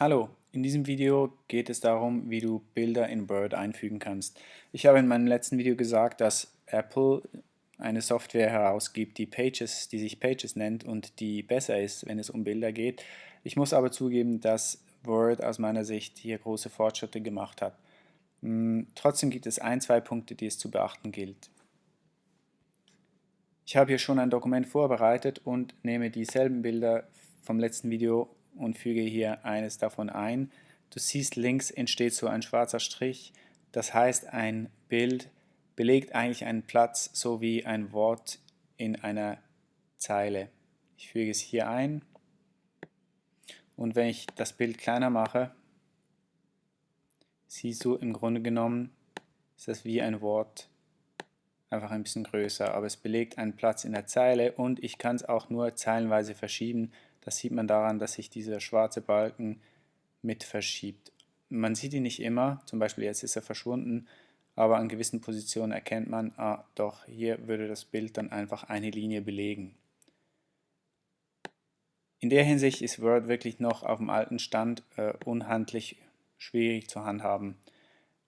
Hallo, in diesem Video geht es darum, wie du Bilder in Word einfügen kannst. Ich habe in meinem letzten Video gesagt, dass Apple eine Software herausgibt, die Pages, die sich Pages nennt und die besser ist, wenn es um Bilder geht. Ich muss aber zugeben, dass Word aus meiner Sicht hier große Fortschritte gemacht hat. Hm, trotzdem gibt es ein, zwei Punkte, die es zu beachten gilt. Ich habe hier schon ein Dokument vorbereitet und nehme dieselben Bilder vom letzten Video und füge hier eines davon ein. Du siehst, links entsteht so ein schwarzer Strich. Das heißt, ein Bild belegt eigentlich einen Platz so wie ein Wort in einer Zeile. Ich füge es hier ein und wenn ich das Bild kleiner mache, siehst du im Grunde genommen, ist das wie ein Wort einfach ein bisschen größer, aber es belegt einen Platz in der Zeile und ich kann es auch nur zeilenweise verschieben. Das sieht man daran, dass sich dieser schwarze Balken mit verschiebt. Man sieht ihn nicht immer, zum Beispiel jetzt ist er verschwunden, aber an gewissen Positionen erkennt man, ah doch, hier würde das Bild dann einfach eine Linie belegen. In der Hinsicht ist Word wirklich noch auf dem alten Stand äh, unhandlich schwierig zu handhaben.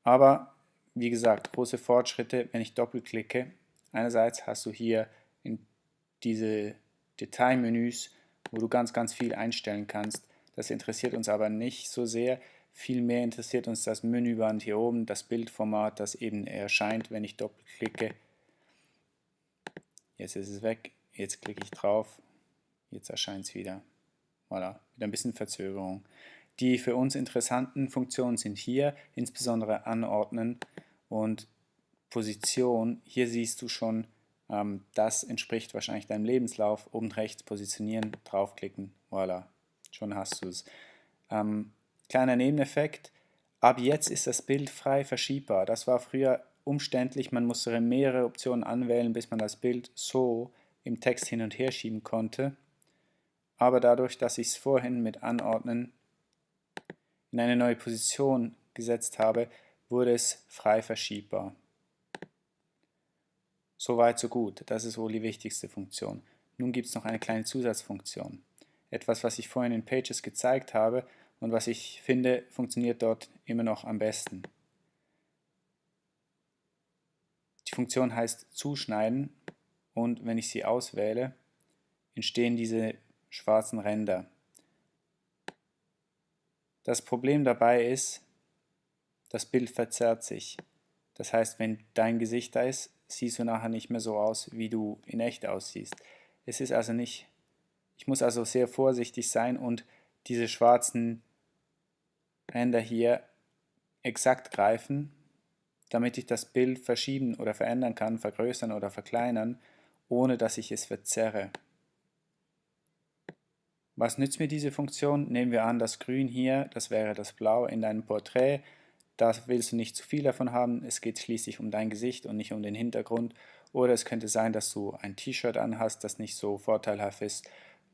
Aber wie gesagt, große Fortschritte, wenn ich doppelklicke. Einerseits hast du hier in diese Detailmenüs, wo du ganz, ganz viel einstellen kannst. Das interessiert uns aber nicht so sehr. Vielmehr interessiert uns das Menüband hier oben, das Bildformat, das eben erscheint, wenn ich doppelklicke. Jetzt ist es weg, jetzt klicke ich drauf, jetzt erscheint es wieder. Voilà, wieder ein bisschen Verzögerung. Die für uns interessanten Funktionen sind hier, insbesondere Anordnen und Position. Hier siehst du schon, das entspricht wahrscheinlich deinem Lebenslauf. Oben rechts positionieren, draufklicken, voilà, schon hast du es. Ähm, kleiner Nebeneffekt, ab jetzt ist das Bild frei verschiebbar. Das war früher umständlich, man musste mehrere Optionen anwählen, bis man das Bild so im Text hin und her schieben konnte. Aber dadurch, dass ich es vorhin mit Anordnen in eine neue Position gesetzt habe, wurde es frei verschiebbar. Soweit so gut, das ist wohl die wichtigste Funktion. Nun gibt es noch eine kleine Zusatzfunktion. Etwas, was ich vorhin in Pages gezeigt habe und was ich finde, funktioniert dort immer noch am besten. Die Funktion heißt Zuschneiden und wenn ich sie auswähle, entstehen diese schwarzen Ränder. Das Problem dabei ist, das Bild verzerrt sich. Das heißt, wenn dein Gesicht da ist, siehst du nachher nicht mehr so aus, wie du in echt aussiehst. Es ist also nicht, ich muss also sehr vorsichtig sein und diese schwarzen Ränder hier exakt greifen, damit ich das Bild verschieben oder verändern kann, vergrößern oder verkleinern, ohne dass ich es verzerre. Was nützt mir diese Funktion? Nehmen wir an, das Grün hier, das wäre das Blau in deinem Porträt. Da willst du nicht zu viel davon haben, es geht schließlich um dein Gesicht und nicht um den Hintergrund. Oder es könnte sein, dass du ein T-Shirt anhast, das nicht so vorteilhaft ist,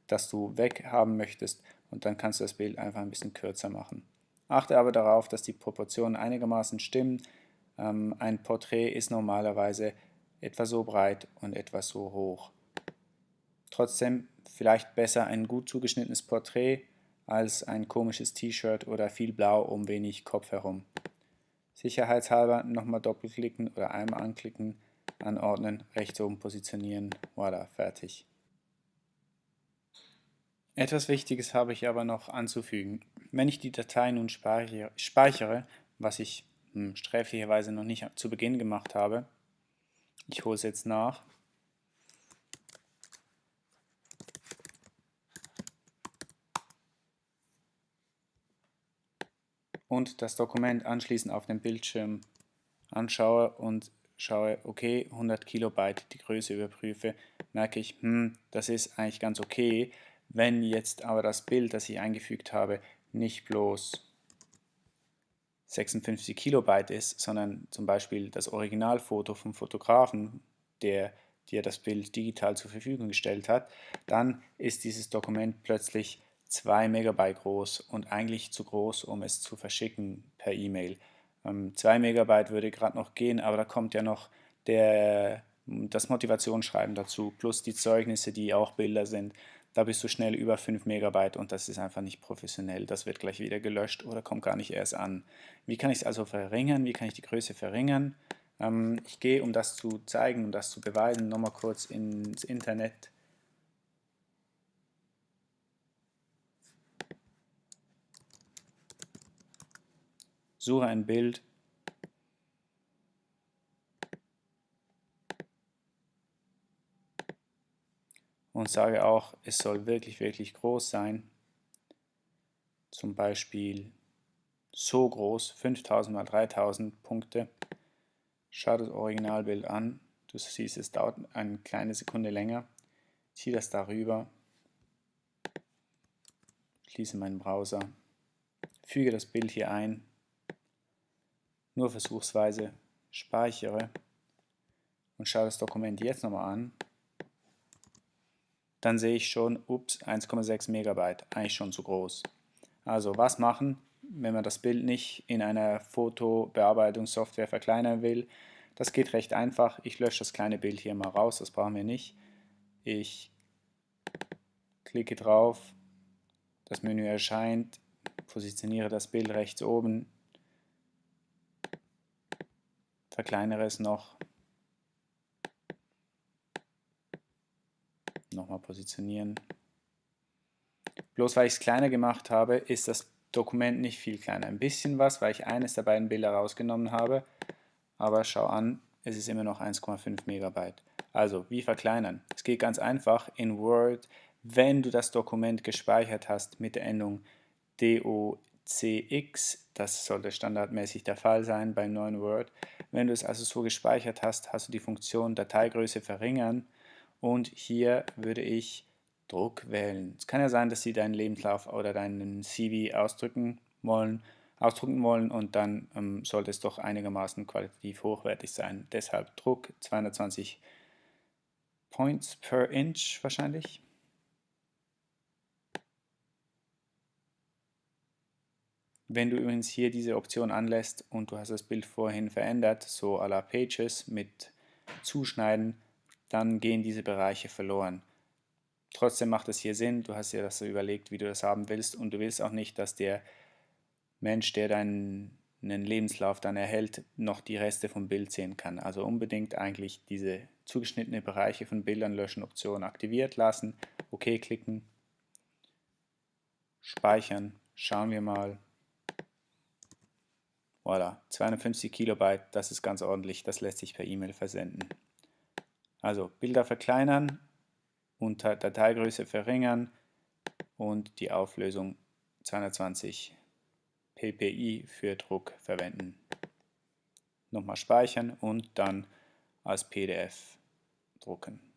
das du weghaben möchtest und dann kannst du das Bild einfach ein bisschen kürzer machen. Achte aber darauf, dass die Proportionen einigermaßen stimmen. Ähm, ein Porträt ist normalerweise etwa so breit und etwa so hoch. Trotzdem vielleicht besser ein gut zugeschnittenes Porträt als ein komisches T-Shirt oder viel Blau um wenig Kopf herum. Sicherheitshalber nochmal doppelklicken oder einmal anklicken, anordnen, rechts oben positionieren, voilà, fertig. Etwas Wichtiges habe ich aber noch anzufügen. Wenn ich die Datei nun speichere, was ich hm, sträflicherweise noch nicht zu Beginn gemacht habe, ich hole es jetzt nach, und das Dokument anschließend auf dem Bildschirm anschaue und schaue, okay, 100 Kilobyte die Größe überprüfe, merke ich, hm, das ist eigentlich ganz okay. Wenn jetzt aber das Bild, das ich eingefügt habe, nicht bloß 56 Kilobyte ist, sondern zum Beispiel das Originalfoto vom Fotografen, der dir das Bild digital zur Verfügung gestellt hat, dann ist dieses Dokument plötzlich 2 Megabyte groß und eigentlich zu groß, um es zu verschicken per E-Mail. Ähm, 2 Megabyte würde gerade noch gehen, aber da kommt ja noch der, das Motivationsschreiben dazu, plus die Zeugnisse, die auch Bilder sind. da bist du schnell über 5 Megabyte und das ist einfach nicht professionell. Das wird gleich wieder gelöscht oder kommt gar nicht erst an. Wie kann ich es also verringern? Wie kann ich die Größe verringern? Ähm, ich gehe, um das zu zeigen, um das zu beweisen, nochmal kurz ins Internet. Suche ein Bild und sage auch, es soll wirklich, wirklich groß sein. Zum Beispiel so groß, 5000 mal 3000 Punkte. Schau das Originalbild an. Du siehst, es dauert eine kleine Sekunde länger. Ziehe das darüber. Schließe meinen Browser. Füge das Bild hier ein. Nur versuchsweise. Speichere. Und schaue das Dokument jetzt nochmal an dann sehe ich schon, ups, 1,6 Megabyte, eigentlich schon zu groß. Also was machen, wenn man das Bild nicht in einer Fotobearbeitungssoftware verkleinern will? Das geht recht einfach. Ich lösche das kleine Bild hier mal raus, das brauchen wir nicht. Ich klicke drauf, das Menü erscheint, positioniere das Bild rechts oben, verkleinere es noch nochmal positionieren. Bloß weil ich es kleiner gemacht habe, ist das Dokument nicht viel kleiner. Ein bisschen was, weil ich eines der beiden Bilder rausgenommen habe. Aber schau an, es ist immer noch 1,5 Megabyte. Also, wie verkleinern? Es geht ganz einfach in Word, wenn du das Dokument gespeichert hast mit der Endung DOCX, das sollte standardmäßig der Fall sein beim neuen Word. Wenn du es also so gespeichert hast, hast du die Funktion Dateigröße verringern und hier würde ich Druck wählen. Es kann ja sein, dass Sie deinen Lebenslauf oder deinen CV ausdrücken wollen, ausdrucken wollen und dann ähm, sollte es doch einigermaßen qualitativ hochwertig sein. Deshalb Druck 220 Points per Inch wahrscheinlich. Wenn du übrigens hier diese Option anlässt und du hast das Bild vorhin verändert, so à la Pages mit Zuschneiden, dann gehen diese Bereiche verloren. Trotzdem macht es hier Sinn, du hast dir das so überlegt, wie du das haben willst und du willst auch nicht, dass der Mensch, der deinen Lebenslauf dann erhält, noch die Reste vom Bild sehen kann. Also unbedingt eigentlich diese zugeschnittene Bereiche von Bildern löschen Option aktiviert lassen, OK klicken, speichern, schauen wir mal. Voilà, 250 Kilobyte, das ist ganz ordentlich, das lässt sich per E-Mail versenden. Also Bilder verkleinern, unter Dateigröße verringern und die Auflösung 220 ppi für Druck verwenden. Nochmal speichern und dann als PDF drucken.